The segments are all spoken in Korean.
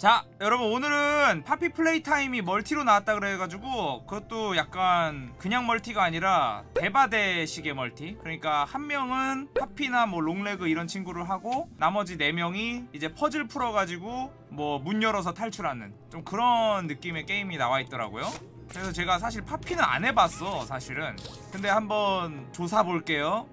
자 여러분 오늘은 Poppy Playtime이 multi로 나왔다 그래가지고 그것도 약간 그냥 multi가 아니라 대바대식의 multi. 그러니까 한 명은 Poppy나 뭐 Long Leg 이런 친구를 하고 나머지 네 명이 이제 퍼즐 풀어가지고 뭐 문 열어서 탈출하는 좀 그런 느낌의 게임이 나와 있더라고요. 그래서 제가 사실 Poppy는 안 해봤어 사실은. 근데 한번 조져 볼게요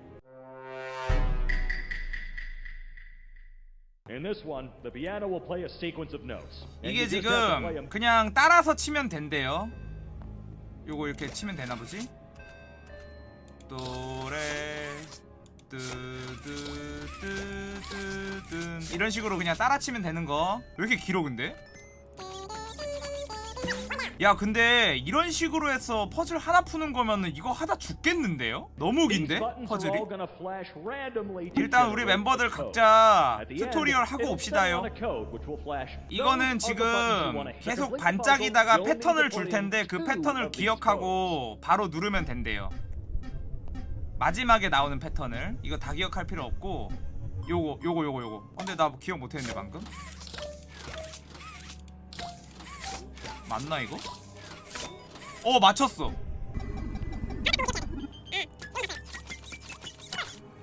이게 지금 그냥 따라서 치면 된대요. 요거 이렇게 치면 되나 보지? 도레 뜨뜨뜨뜨뜬 이런 식으로 그냥 따라 치면 되는 거. 왜 이렇게 길어 근데? 야 근데 이런 식으로 해서 퍼즐 하나 푸는 거면은 이거 하다 죽겠는데요? 너무 긴데? 퍼즐이? 일단 우리 멤버들. 각자 tutorial 하고 옵시다요 이거는 지금 계속 반짝이다가 패턴을 줄 텐데 그 패턴을 기억하고 바로 누르면 된대요. 마지막에 나오는 패턴을 이거 다 기억할 필요 없고 요거 요거 요거 요거. 어, 근데 나 기억 못했는데 방금. 맞나 이거? 어 맞췄어.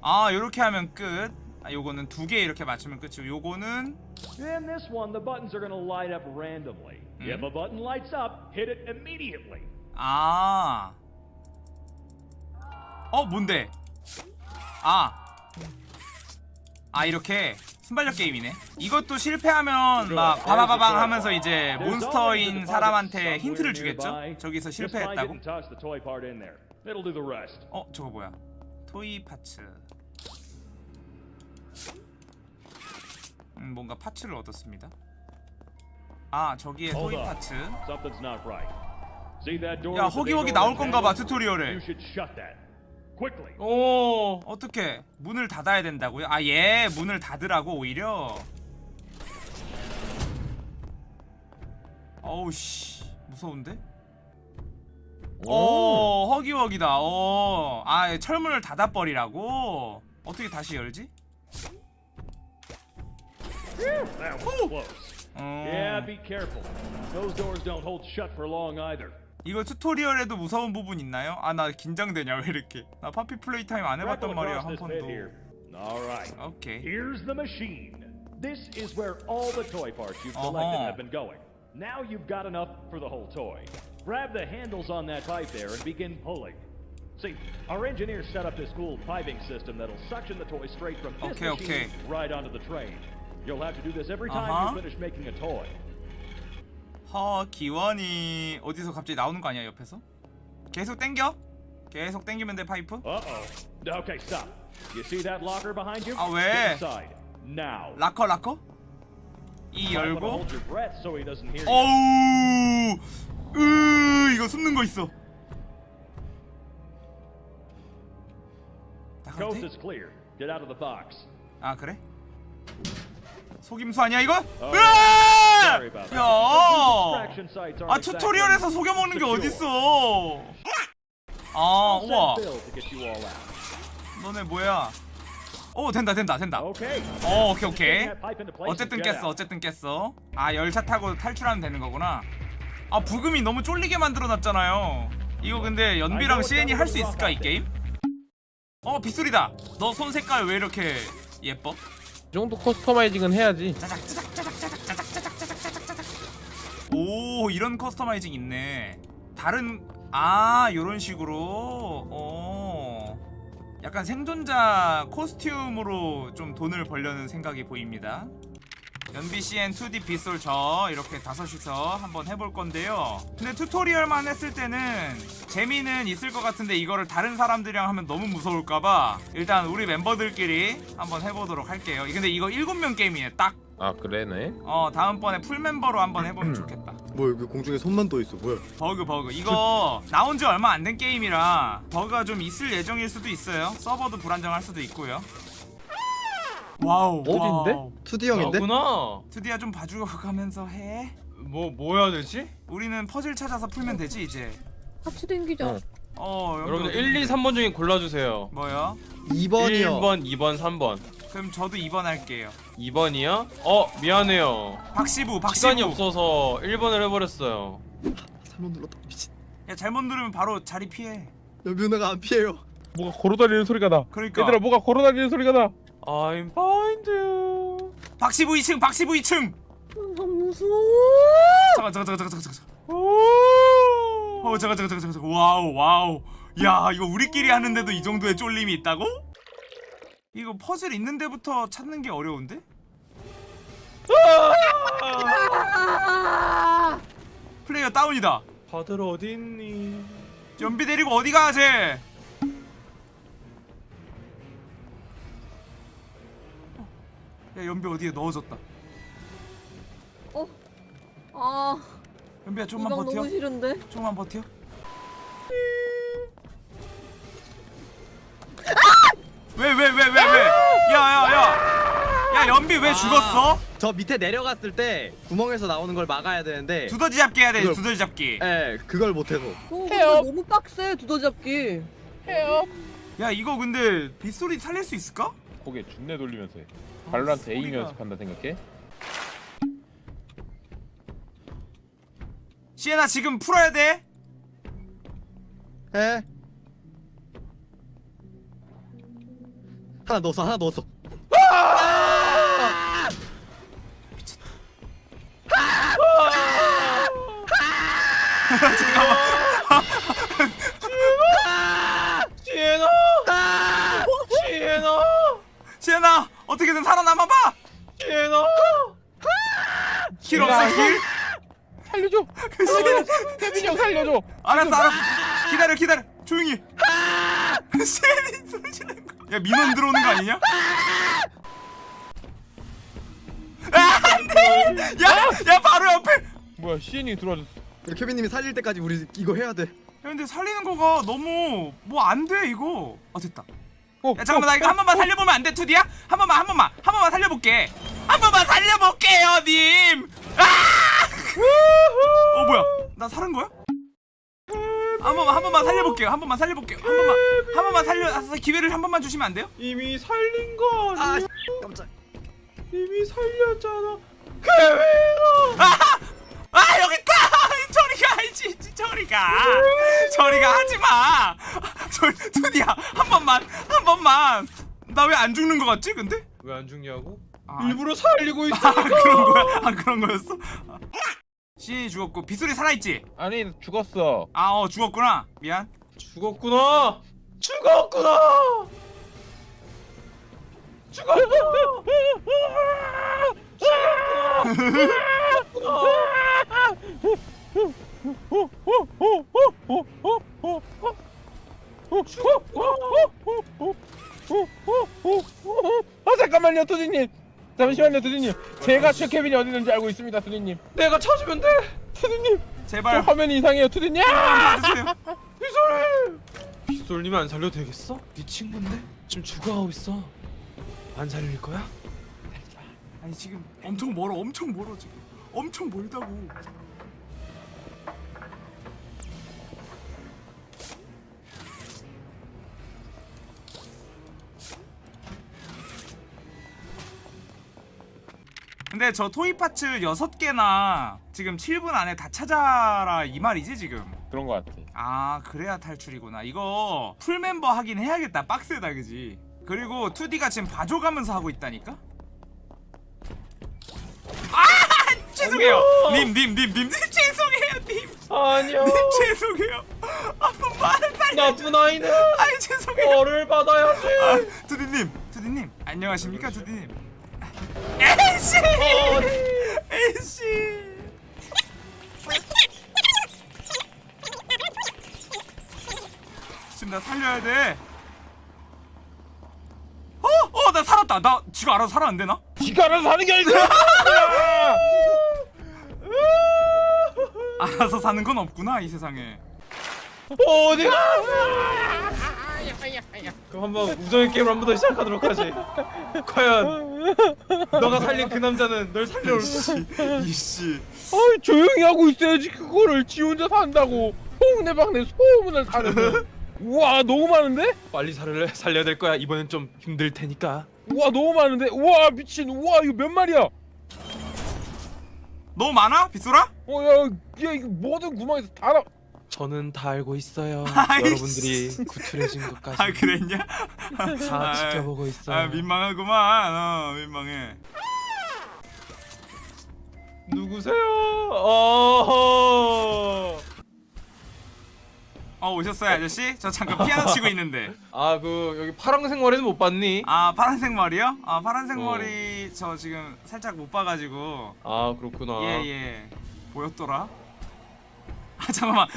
아 요렇게 하면 끝. 아 요거는 두 개 이렇게 맞추면 끝이고 요거는 In this one, the buttons are gonna light up randomly. If Hmm? a button lights up, hit it immediately. 아. 어, 뭔데? 아. 아, 이렇게 순발력 게임이네. 이것도 실패하면 막 바바바방 하면서 이제 몬스터인 사람한테 힌트를 주겠죠? 저기서 실패했다고? 어, 저거 뭐야? 토이 파츠. 음, 뭔가 파츠를 얻었습니다. 아, 저기에 토이. 파츠. 야, 허기허기 나올 건가 봐, handle? 튜토리얼에. 오 어떻게 문을 닫아야 된다고요? 아 예 문을 닫으라고 오히려. 어우 씨. 무서운데? 오 Huggy Huggy다. 어아 철문을 닫아버리라고? 어떻게 다시 열지? Close. 어, Yeah, be careful. Those doors don't hold shut for long either. 이거 튜토리얼에도 무서운 부분 있나요? 아 나 긴장되냐 왜 이렇게 나 파피 플레이 타임 안 해봤단 Crackle 말이야 across 한 this bit 번도 here. All right. 오케이 Here's the machine. This is where all the toy parts you've collected Uh-huh. have been going. Now you've got enough for the whole toy. Grab the handles on that pipe there and begin pulling. See, our engineers set up this cool piping system that'll suction the toy straight from this Okay, machine okay. right onto the train. You'll have to do this every time Uh-huh. you finish making a toy. 허 기원이 어디서 갑자기 나오는 거 아니야 옆에서? 계속 땡겨? 계속 땡기면 돼 파이프? 아, 왜? 락커 락커? 이 열고. 어우 으 이거 숨는 거 있어 나가도 Coast 돼? is clear. Get out of the box. 아 그래? 속임수 아니야 이거? 어, 으아! 야아 튜토리얼에서 속여먹는 게 어딨어? 아 우와. 너네 뭐야? 오 된다 된다 된다. 오 어, 오케이 오케이. 어쨌든 깼어 어쨌든 깼어. 아 열차 타고 탈출하면 되는 거구나. 아 브금이 너무 쫄리게 만들어놨잖아요. 이거 근데 연비랑 시엔이 할 수 있을까 이 게임? 어 빗소리다. 너 손 색깔 왜 이렇게 예뻐? 이 정도 customizing은 해야지. 짜작 짜작 짜작 오 이런 customizing 있네. 다른 아 요런 식으로. 어. 약간 생존자 costume으로 좀 돈을 벌려는 생각이 보입니다. 연비CN 2D 빗솔 저 이렇게 다섯이서 한번 해볼 건데요. 근데 tutorial만 했을 때는 재미는 있을 것 같은데 이거를 다른 사람들이랑 하면 너무 무서울까봐 일단 우리 멤버들끼리 한번 해보도록 할게요. 근데 이거 7명 게임이에요 딱 아 그래네. 어 다음번에 full 멤버로 한번 해보면 좋겠다 뭐 여기 공중에 손만 떠 있어 뭐야? 버그 버그 이거 나온 지 얼마 안 된 게임이라 버그가 좀 있을 예정일 수도 있어요 서버도 불안정할 수도 있고요 Wow 어딘데? Wow. 2D 형인데? 구나 드디어 좀 봐주가면서 해 뭐 뭐 해야 되지? 우리는 퍼즐 찾아서 풀면 되지 이제 같이 댕기자. 어. 어 여러분들 어디 1, 2, 있는데? 3번 중에 골라주세요 뭐야? 2번이요. 1번, 2번, 3번 그럼 저도 2번 할게요 2번이요? 어 미안해요. 박시부 박시부 시간이 없어서 1번을 해버렸어요. 3번 눌렀다 미친 야 잘못 누르면 바로 자리 피해 연비누나가 안 피해요 뭐가 걸어다니는 소리가 나. 그러니까 얘들아 뭐가 걸어다니는 소리가 나. I'm find you. 박시부 2층 박시부 2층 너무 무서워. 잠깐 잠깐 잠깐 잠깐 잠깐 오. 어 잠깐 잠깐 잠깐 잠깐 wow wow 야 이거 우리끼리 하는데도 이 정도의 쫄림이 있다고? 이거 퍼즐 있는 데부터 찾는 게 어려운데? 플레이어 다운이다 다들 어디 있니? 연비 데리고 어디 가 쟤? 야 연비 어디에 넣어졌다 어? 아 연비야 좀만 버텨 너무 싫은데? 조금만 버텨 왜 왜 왜 왜 왜? 야야야 야 연비 왜 죽었어? 저 밑에 내려갔을 때 구멍에서 나오는 걸 막아야 되는데 두더지 잡기 해야 돼 그걸- 두더지 잡기 예 그걸 못해서 어, 근데 너무 빡세 두더지 잡기 야 이거 근데 빗소리 살릴 수 있을까? 고개 준내 돌리면서 해. 발로란트 에임 소리가. 연습한다 생각해? 시에나 지금 풀어야 돼에 하나 넣었어 하나 넣었어 시에나. 시에나. 시에나 어떻게든 살아남아봐 시에나. 길 없어 길? 살려줘! 케빈 형 살려줘! 알았어 알았어 기다려 기다려 조용히 시엔이 소리 지르는 거 야 민원 들어오는 거 아니냐? 아 안돼! 야 야 바로 옆에! 야 뭐야 시인이 들어와줬어. 케빈님이 살릴 때까지 우리 이거 해야 돼. 근데 살리는 거가 너무 뭐 안 돼 이거. 아 됐다. 어, 야 잠깐만 나 이거 한 번만 살려보면 안 돼 투디야? 한 번만 한 번만 한 번만 살려볼게. 한 번만 살려볼게요 님! 아! 어 뭐야? 나 살은 거야? 한 번만 한 번만 살려볼게요 한 번만 살려볼게요 한 번만 한 번만 살려 아, 기회를 한 번만 주시면 안 돼요? 이미 살린 거 아니야? 아 깜짝 이미 살렸잖아. 아! 아 여기 있다 저리 가야지 저리 가 저리 가 하지 마 저 투디야 한 번만 한 번만 나 왜 안 죽는 거 같지 근데? 왜 안 죽냐고? 아, 일부러 살리고 있어. 아 그런 거야? 아 그런 거였어? 시 인이 죽었고 빗소리 살아있지? 아니 죽었어 아 어 죽었구나 미안 죽었구나. 죽었구나. 죽었구나. 아 잠깐만요 투디님 잠시만요 투디님. 제가 최 케빈이 어디 있는지 알고 있습니다 투디님. 내가 찾으면 돼. 투디님. 저 제발. 화면이 이상해요 투디님. 봐주세요. 빗솔. 빗솔님 안 살려도 되겠어? 네 친구인데? 지금 죽어가고 있어. 안 살릴 거야? 아니 지금 엄청 멀어 엄청 멀어 지금. 엄청 멀다고 근데 저 토이 파츠 6개나 지금 7분 안에 다 찾아라 이 말이지 지금? 그런 거 같아. 아 그래야 탈출이구나. 이거 풀멤버 하긴 해야겠다 빡세다 그지? 그리고 2D가 지금 봐줘가면서 하고 있다니까? 아 죄송해요. 님 님 님 님 죄송해요 님. 아니요. 님, 죄송해요. 한 번만 살려 나쁜 아이는 아니 죄송해요. 벌을 받아야지. 아, 두디님 두디님. 안녕하십니까 두디님 에이씨 에이씨 지금 나 살려야 돼 어? 어, 나 살았다. 나 지가 알아서 살았는데 나? 지가 알아서 사는 게 아니라 알아서 사는 건 없구나 이 세상에. 어디가? 그럼 한번 우정의 게임을 한 번 더 시작하도록 하지. 과연 너가 살린 그 남자는 널 살려올지. 이씨. 아이 조용히 하고 있어야지 그거를 지 혼자 산다고 동네방네 소문을 사는 우와 너무 많은데? 빨리 살을 살려야 될 거야. 이번엔 좀 힘들 테니까. 우와 너무 많은데 우와 미친 우와 이거 몇 마리야 너무 많아? 빗소라? 어야 야, 이거 모든 구멍에서 다 나. 저는 다 알고 있어요. 아이씨. 여러분들이 구출해진 것까지 아 그랬냐? 다 아, 지켜보고 있어요. 아 민망하구만 어 민망해 누구세요? 어. 어 오셨어요 아저씨? 저 잠깐 피아노 치고 있는데 아 그 여기 파란색 머리는 못 봤니? 아 파란색 머리요? 아 파란색 어. 머리 저 지금 살짝 못 봐가지고 아 그렇구나. 예예 보였더라? 아 잠깐만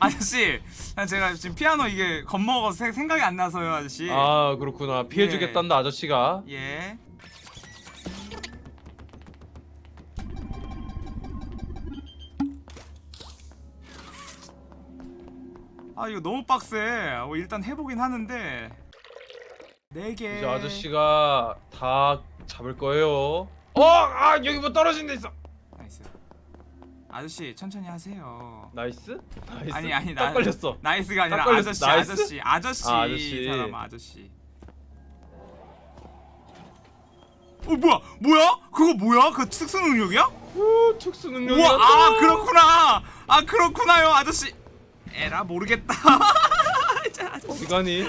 아저씨 아, 제가 지금 피아노 이게 겁먹어서 생- 생각이 안 나서요 아저씨 아 그렇구나. 피해주겠단다 아저씨가. 예 아 이거 너무 빡세 어, 일단 해보긴 하는데 네 개 이제 아저씨가 다 잡을 거예요. 어, 아 여기 뭐 떨어진 데 있어. 아저씨 천천히 하세요 nice? Nice. 아니 아니 딱나 걸렸어. Nice가 아니라. 아저씨 nice? 아저씨 아저씨 아, 아저씨. 사람 아저씨 어 뭐야 뭐야 그거 뭐야 그 특수 능력이야? 오, 특수 능력이. 우와 아 그렇구나 아 그렇구나요 아저씨 에라 모르겠다 가니?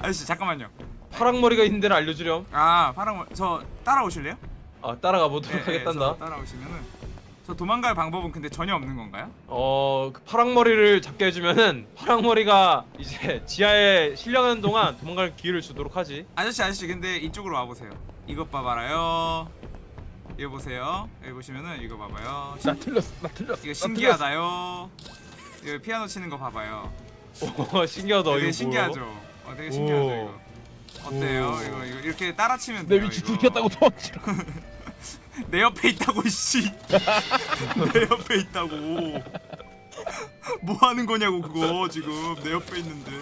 아저씨 잠깐만요 파랑 머리가 있는 데를 알려주렴. 아 파랑 저 따라오실래요? 아 따라가 보도록 예, 예, 하겠단다. 저 따라오시면은 저 도망갈 방법은 근데 전혀 없는 건가요? 어, 그 파랑 머리를 잡게 해주면은 파랑 머리가 이제 지하에 실려가는 동안 도망갈 기회를 주도록 하지. 아저씨 아저씨 근데 이쪽으로 와보세요 이것 봐봐라요 이거 보세요 여기 보시면은 이거 봐봐요 나 틀렸어 나 틀렸어 이거 나 신기하다요 이거 피아노 치는 거 봐봐요 오, 신기하다. 되게 이거 신기하죠? 어 되게 신기하죠 오. 이거 어때요 오. 이거 이거 이렇게 따라 치면 틀렸어. 내 돼요 위치. 들켰다고 도망치라 내 옆에 있다고 씨 내 옆에 있다고 뭐 하는 거냐고 그거 지금 내 옆에 있는데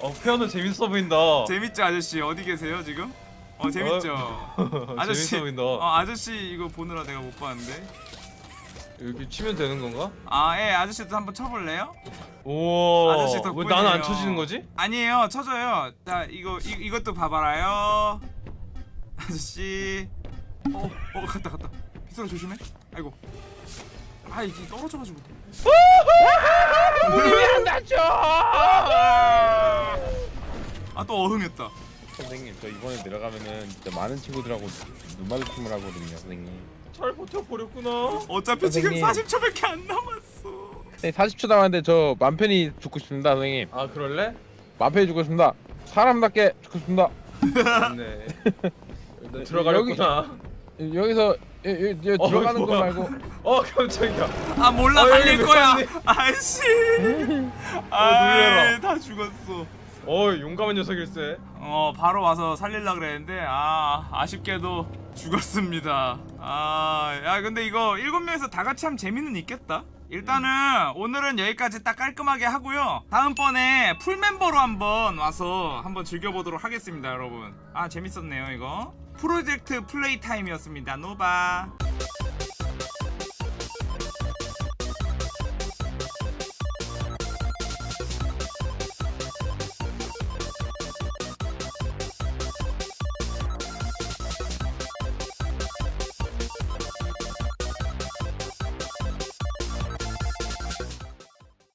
어, 피아노 재밌어 보인다. 재밌죠 아저씨 어디 계세요 지금? 어 재밌죠 아저씨 재밌어 보인다. 어 아저씨 이거 보느라 내가 못 봤는데 이렇게 치면 되는 건가? 아 예 아저씨도 한번 쳐볼래요? 오. 아저씨 왜 덕분이에요 나는 안 쳐지는 거지? 아니에요 쳐줘요 자 이거 이, 이것도 봐봐라요 아저씨 어, 어 갔다 갔다. 빗소라 조심해. 아이고. 아 이게 떨어져가지고. 왜안 다쳐? 아또 어흥했다. 선생님 저 이번에 내려가면은 진짜 많은 친구들하고 눈 마주침을 하거든요 선생님. 잘 버텨버렸구나. 어차피 지금 선생님. 40초밖에 안 남았어. 네, 40초 남았는데 저맘 편히 죽고 싶습니다 선생님. 아 그럴래? 맘 편히 죽고 싶습니다. 사람답게 죽고 싶습니다. 네. 너 들어가려구나. 여기 서 여, 여, 여, 어, 들어가는 거. 말고. 어 깜짝이야. 아 몰라 어, 살릴 여기 거야. 몇 아이씨. 놀래라. 아다 죽었어. 어 용감한 녀석일세. 어 바로 와서 살릴라 그랬는데 아 아쉽게도 죽었습니다. 아야 근데 이거 일곱 명이서 다 같이 하면 재미는 있겠다? 일단은 오늘은 여기까지 딱 깔끔하게 하고요. 다음번에 full 멤버로 한번 와서 한번 즐겨보도록 하겠습니다 여러분. 아 재밌었네요 이거 프로젝트 플레이 타임이었습니다. 노바